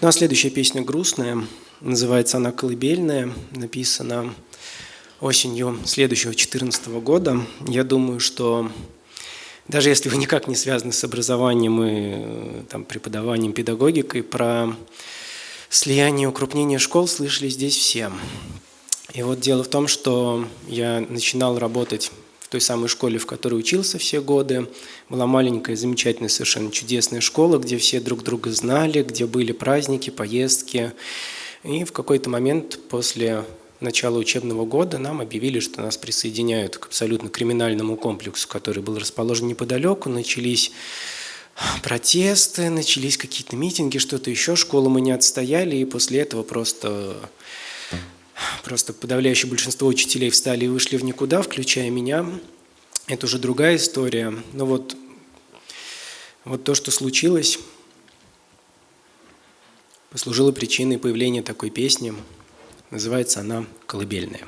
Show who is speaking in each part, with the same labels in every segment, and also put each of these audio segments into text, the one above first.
Speaker 1: Ну а следующая песня грустная, называется она «Колыбельная», написана осенью следующего 2014 года. Я думаю, что даже если вы никак не связаны с образованием и э, там, преподаванием, педагогикой, про слияние и укрупнение школ слышали здесь все. И вот дело в том, что я начинал работать в той самой школе, в которой учился все годы. Была маленькая, замечательная, совершенно чудесная школа, где все друг друга знали, где были праздники, поездки. И в какой-то момент после начала учебного года нам объявили, что нас присоединяют к абсолютно криминальному комплексу, который был расположен неподалеку. Начались протесты, начались какие-то митинги, что-то еще. Школу мы не отстояли, и после этого просто Просто подавляющее большинство учителей встали и вышли в никуда, включая меня. Это уже другая история. Но вот, вот то, что случилось, послужило причиной появления такой песни. Называется она «Колыбельная».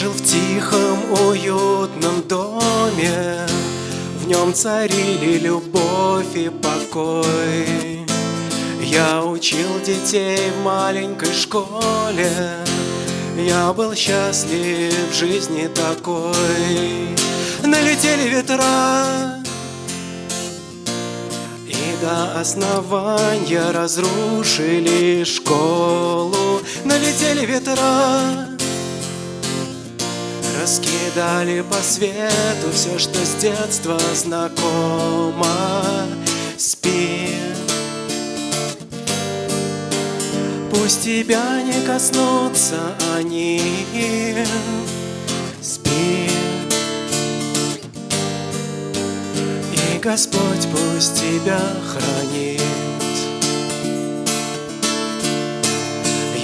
Speaker 1: Жил в тихом, уютном доме. В нем царили любовь и покой. Я учил детей в маленькой школе. Я был счастлив в жизни такой. Налетели ветра И до основания разрушили школу. Налетели ветра Раскидали по свету все, что с детства знакомо. Спи. Пусть тебя не коснутся они. Спи. И Господь пусть тебя хранит.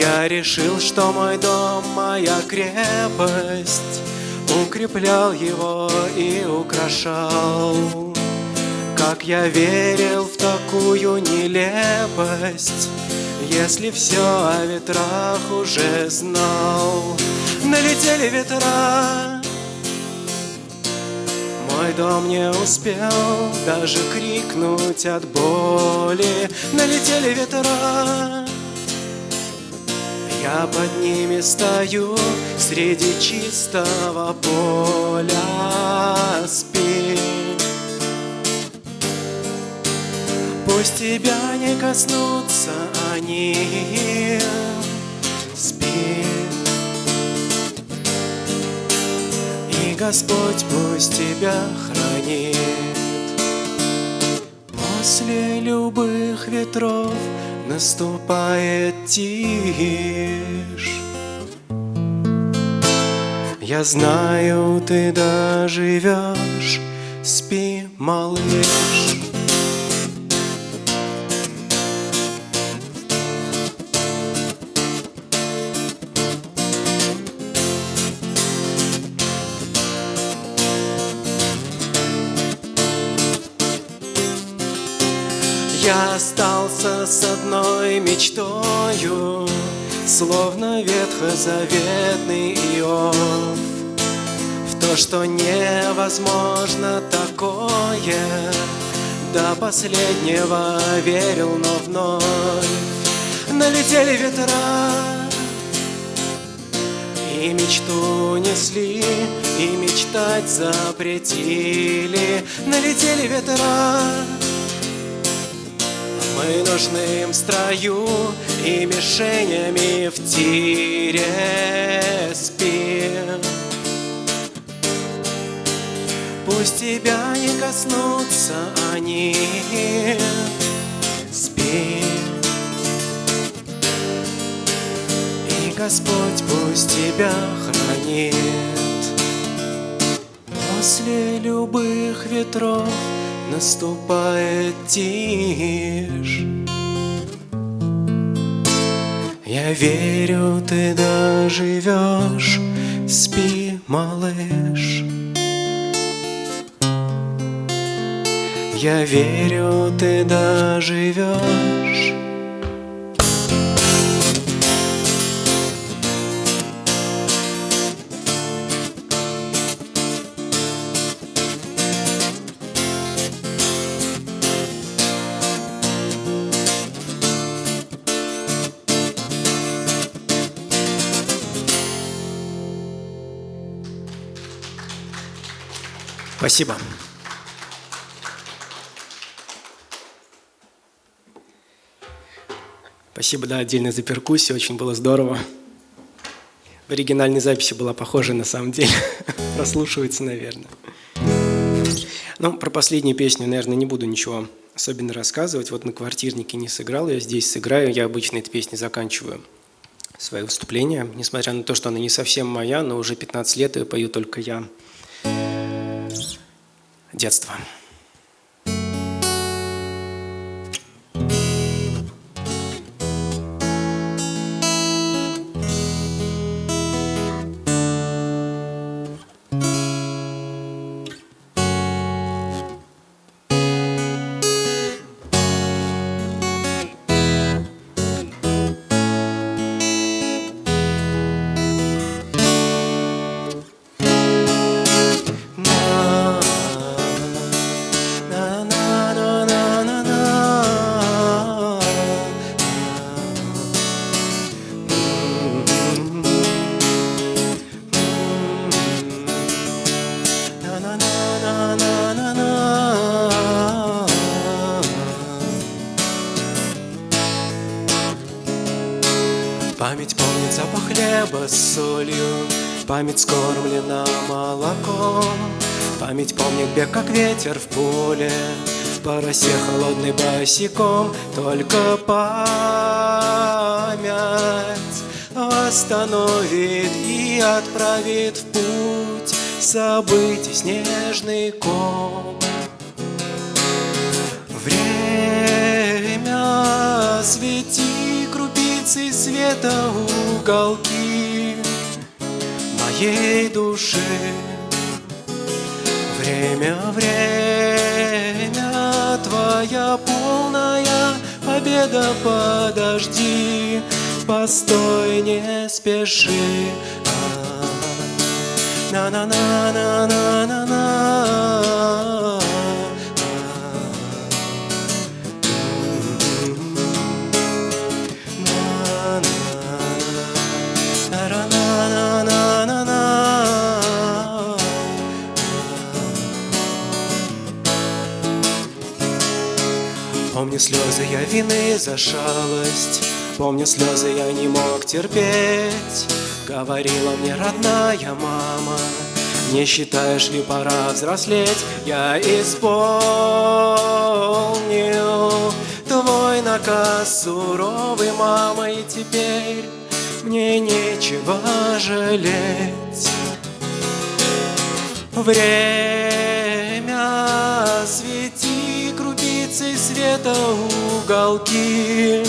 Speaker 1: Я решил, что мой дом — моя крепость Укреплял его и украшал. Как я верил в такую нелепость Если все о ветрах уже знал. Налетели ветра. Мой дом не успел даже крикнуть от боли. Налетели ветра я под ними стою среди чистого поля. Спи. Пусть тебя не коснутся они. Спи. И Господь пусть тебя хранит. После любых ветров наступает тишь. Я знаю, ты доживешь, спи, малыш Я остался с одной мечтою, Словно ветхозаветный Иов. В то, что невозможно такое, До последнего верил, но вновь Налетели ветра, и мечту несли, и мечтать запретили Налетели ветра, мы нужны строю и мишенями в тире спим. Пусть тебя не коснутся они, спи. И Господь пусть тебя хранит После любых ветров наступает тишь. Я верю, ты доживешь, спи, малыш. Я верю, ты доживешь Спасибо. Спасибо, да, отдельно за перкуссию, очень было здорово. В оригинальной записи была похожа на самом деле. Прослушивается, наверное. Ну, про последнюю песню, наверное, не буду ничего особенно рассказывать. Вот на квартирнике не сыграл, я здесь сыграю. Я обычно этой песни заканчиваю свое выступление. Несмотря на то, что она не совсем моя, но уже 15 лет ее пою только я детства. Солью. Память скормлена молоком. Память помнит бег, как ветер в поле. По росе холодный босиком. Только память Восстановит и отправит в путь Событий снежный ком. Время свети крупицы света уголки Моей души Время, время, твоя полная победа, подожди, постой, не спеши. На-на-на-на-на-на-на. Помню слезы я вины за шалость. Помню слезы я не мог терпеть. Говорила мне родная мама Не считаешь ли пора взрослеть? Я исполнил Твой наказ суровый, мама И теперь мне нечего жалеть Время свети крупицы света уголки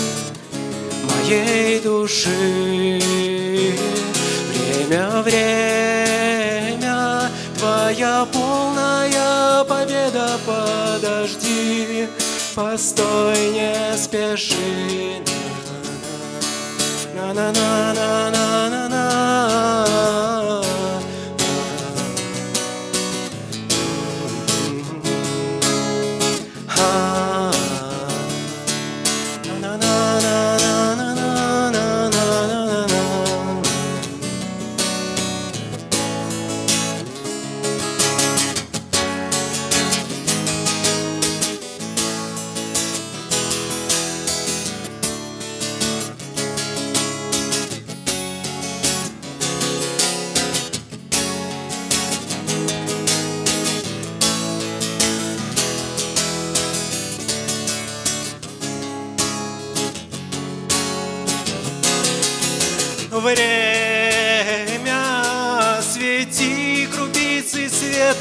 Speaker 1: моей души. Время, время, твоя полная победа, подожди, постой, не спеши. На-на-на-на-на-на-на.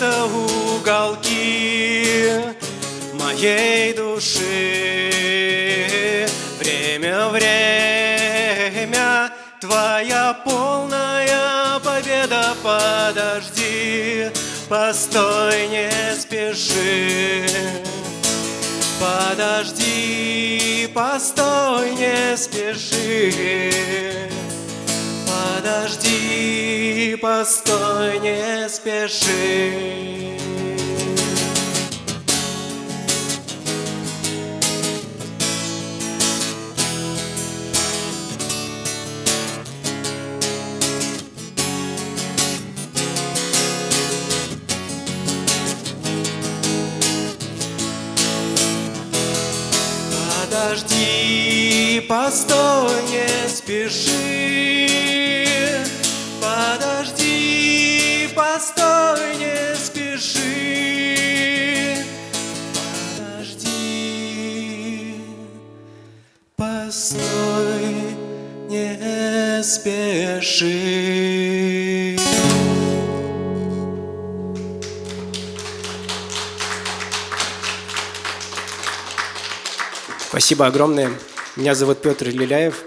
Speaker 1: Света уголки моей души. Время, время, твоя полная победа, подожди, постой, не спеши. Подожди, постой, не спеши. Подожди, постой, не спеши. Подожди, постой, не спеши. Постой, не спеши. Спасибо огромное. Меня зовут Петр Лиляев.